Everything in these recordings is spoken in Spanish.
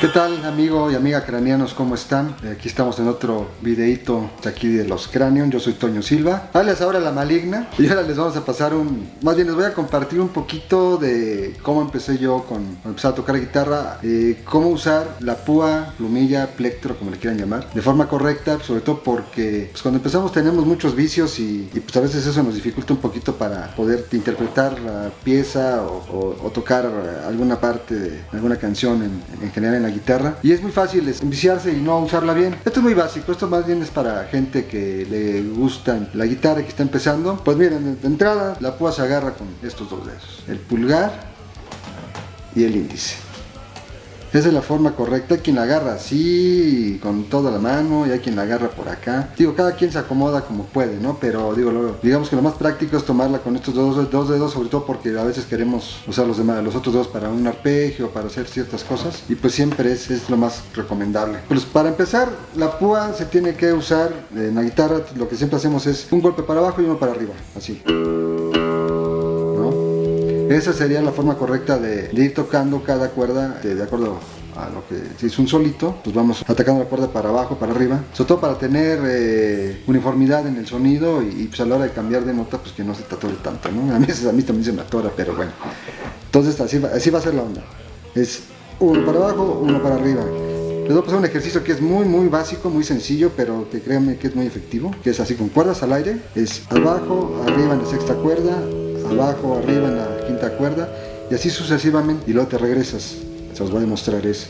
¿Qué tal amigo y amiga craneanos? ¿Cómo están? Eh, aquí estamos en otro videito aquí de los cráneos. Yo soy Toño Silva. Alias ahora la maligna. Y ahora les vamos a pasar un... Más bien les voy a compartir un poquito de cómo empecé yo con, empezar a tocar guitarra. Eh, cómo usar la púa, plumilla, plectro, como le quieran llamar. De forma correcta, sobre todo porque pues, cuando empezamos tenemos muchos vicios y, pues a veces eso nos dificulta un poquito para poder interpretar la pieza o, tocar alguna parte de alguna canción en, en general en la guitarra y es muy fácil enviciarse y no usarla bien. Esto es muy básico, esto más bien es para gente que le gusta la guitarra que está empezando. Pues miren, de entrada la púa se agarra con estos dos dedos, el pulgar y el índice. Esa es la forma correcta. Hay quien la agarra así, con toda la mano, y hay quien la agarra por acá. Digo, cada quien se acomoda como puede, ¿no? Pero digo, digamos que lo más práctico es tomarla con estos dos, dos dedos, sobre todo porque a veces queremos usar los, demás, los otros dos para un arpegio, para hacer ciertas cosas. Y pues siempre es, es lo más recomendable. Pues para empezar, la púa se tiene que usar en la guitarra. Lo que siempre hacemos es un golpe para abajo y uno para arriba, así. Esa sería la forma correcta de, ir tocando cada cuerda de, acuerdo a lo que si es un solito, pues vamos atacando la cuerda para abajo, para arriba, sobre todo para tener eh, uniformidad en el sonido y, pues a la hora de cambiar de nota, pues que no se te atore tanto, ¿no? A mí, a mí también se me atora, pero bueno. Entonces así va, así va a ser la onda. Es uno para abajo, uno para arriba. Les voy a pasar un ejercicio que es muy muy básico, muy sencillo, pero que créanme que es muy efectivo, que es así con cuerdas al aire, es abajo, arriba en la sexta cuerda, abajo, arriba en la quinta cuerda y así sucesivamente y luego te regresas. Se os voy a demostrar eso.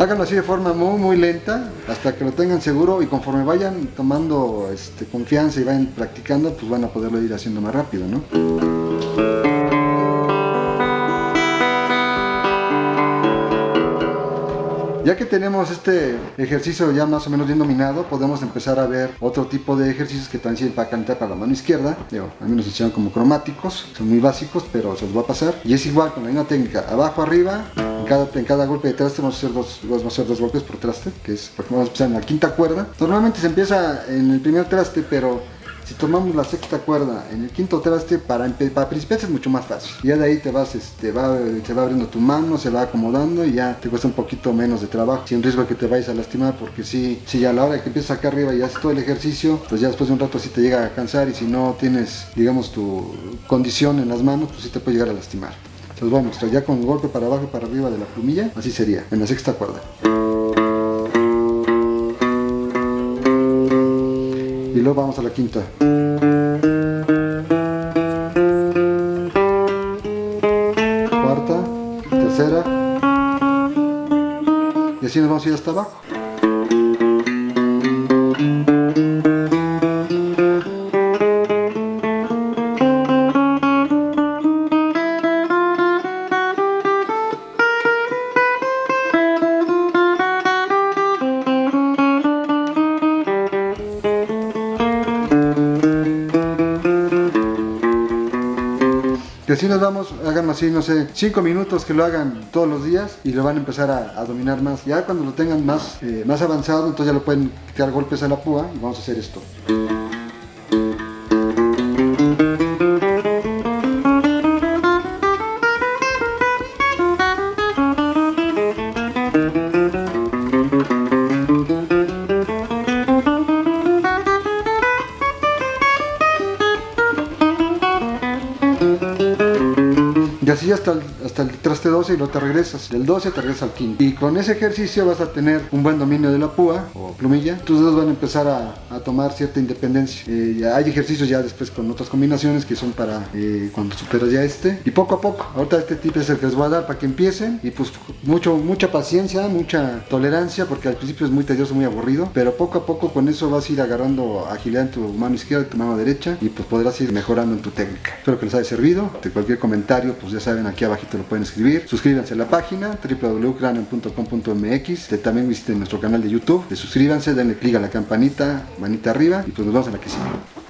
Háganlo así de forma muy muy lenta hasta que lo tengan seguro y conforme vayan tomando este, confianza y vayan practicando pues van a poderlo ir haciendo más rápido ¿no? Ya que tenemos este ejercicio ya más o menos bien dominado, podemos empezar a ver otro tipo de ejercicios que también sirven para calentar para la mano izquierda. a mí nos enseñan como cromáticos, son muy básicos, pero se los va a pasar. Y es igual con la misma técnica, abajo, arriba, en cada, en cada golpe de traste vamos a, hacer dos, vamos a hacer dos golpes por traste, que es, por vamos a empezar en la quinta cuerda. Normalmente se empieza en el primer traste, pero si tomamos la sexta cuerda en el quinto traste, para, para principiantes es mucho más fácil. Ya de ahí te vas, este, va, se va abriendo tu mano, se va acomodando y ya te cuesta un poquito menos de trabajo. Sin riesgo de que te vayas a lastimar, porque si, si a la hora que empiezas acá arriba y haces todo el ejercicio, pues ya después de un rato sí te llega a cansar y si no tienes, digamos, tu condición en las manos, pues sí te puede llegar a lastimar. Se los voy a mostrar ya con golpe para abajo y para arriba de la plumilla, así sería, en la sexta cuerda. Y luego vamos a la quinta. Cuarta, tercera y así nos vamos a ir hasta abajo. Que así nos vamos, hagan así, no sé, 5 minutos que lo hagan todos los días y lo van a empezar a, dominar más. Ya cuando lo tengan más, eh, más avanzado, entonces ya lo pueden quitar golpes a la púa y vamos a hacer esto. Y así hasta el, hasta el traste 12 y luego te regresas. Del 12 te regresas al quinto. Y con ese ejercicio vas a tener un buen dominio de la púa o plumilla. Tus dedos van a empezar a, tomar cierta independencia. Eh, hay ejercicios ya después con otras combinaciones que son para eh, cuando superas ya este. Y poco a poco. Ahorita este tip es el que les voy a dar para que empiecen. Y pues mucho, mucha paciencia, mucha tolerancia porque al principio es muy tedioso, muy aburrido. Pero poco a poco con eso vas a ir agarrando agilidad en tu mano izquierda y tu mano derecha. Y pues podrás ir mejorando en tu técnica. Espero que les haya servido. De cualquier comentario pues ya saben aquí abajito lo pueden escribir. Suscríbanse a la página www.cranium.com.mx. También visiten nuestro canal de YouTube. Suscríbanse, denle click a la campanita, manita arriba y pues nos vemos en la que sigue.